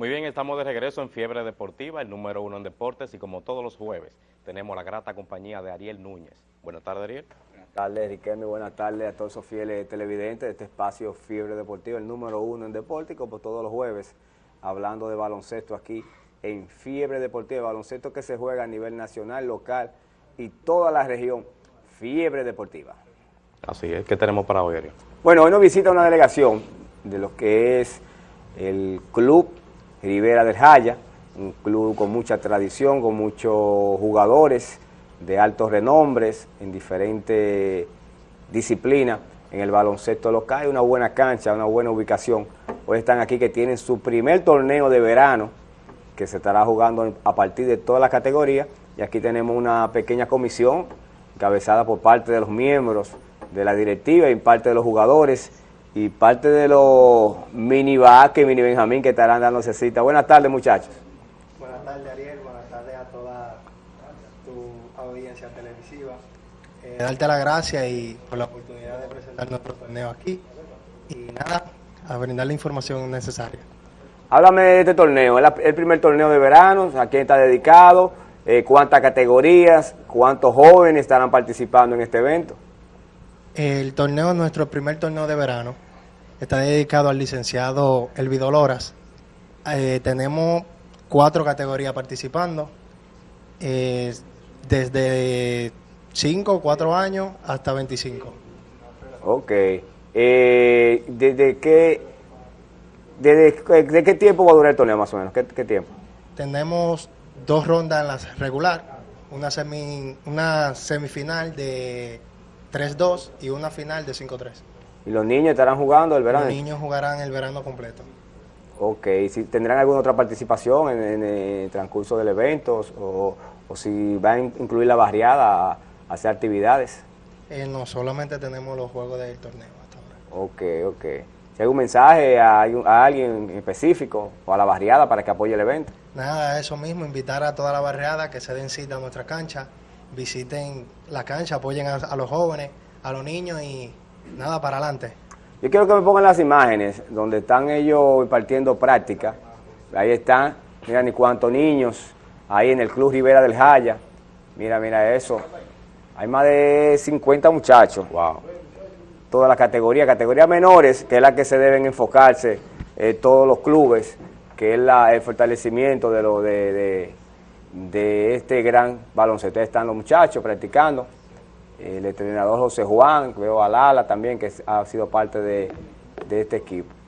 Muy bien, estamos de regreso en Fiebre Deportiva, el número uno en deportes, y como todos los jueves, tenemos la grata compañía de Ariel Núñez. Buenas tardes, Ariel. Buenas tardes, Riquelme. Buenas tardes a todos esos fieles televidentes de este espacio Fiebre Deportiva, el número uno en deporte, y como todos los jueves, hablando de baloncesto aquí en Fiebre Deportiva, baloncesto que se juega a nivel nacional, local y toda la región, Fiebre Deportiva. Así es, ¿qué tenemos para hoy, Ariel? Bueno, hoy nos visita una delegación de lo que es el Club Rivera del Jaya, un club con mucha tradición, con muchos jugadores de altos renombres en diferentes disciplinas en el baloncesto local, una buena cancha, una buena ubicación. Hoy están aquí que tienen su primer torneo de verano que se estará jugando a partir de todas las categorías y aquí tenemos una pequeña comisión encabezada por parte de los miembros de la directiva y parte de los jugadores y parte de los mini Vázquez, mini Benjamín que estarán dándose cita. Buenas tardes, muchachos. Buenas tardes, Ariel. Buenas tardes a toda tu audiencia televisiva. Eh, darte las gracias y por la oportunidad de presentar nuestro torneo aquí. Y nada, a brindar la información necesaria. Háblame de este torneo, es el primer torneo de verano, a quién está dedicado, eh, cuántas categorías, cuántos jóvenes estarán participando en este evento. El torneo, nuestro primer torneo de verano, está dedicado al licenciado Elvido Loras. Eh, tenemos cuatro categorías participando, eh, desde 5 o 4 años hasta 25. Ok. Eh, ¿desde, qué, desde, ¿De qué tiempo va a durar el torneo más o menos? ¿Qué, qué tiempo? Tenemos dos rondas en la regular, una, semi, una semifinal de 3-2 y una final de 5-3. ¿Y los niños estarán jugando el verano? Los niños jugarán el verano completo. Ok, si ¿tendrán alguna otra participación en, el transcurso del evento o, o, si van a incluir la barriada a, hacer actividades? Eh, no, solamente tenemos los juegos del torneo hasta ahora. Ok, ok. Hay un mensaje a, a alguien específico o a la barriada para que apoye el evento. Nada, eso mismo, invitar a toda la barriada que se den cita a nuestra cancha visiten la cancha, apoyen a, los jóvenes, a los niños y nada, para adelante. Yo quiero que me pongan las imágenes donde están ellos impartiendo práctica. Ahí están, mira ni cuántos niños, ahí en el Club Rivera del Jaya. Mira, mira eso. Hay más de 50 muchachos. Wow. Toda la categoría, categorías menores, que es la que se deben enfocarse eh, todos los clubes, que es el fortalecimiento de, lo, de de este gran baloncesto. Están los muchachos practicando, el entrenador José Juan, veo a Lala también, que ha sido parte de, de este equipo.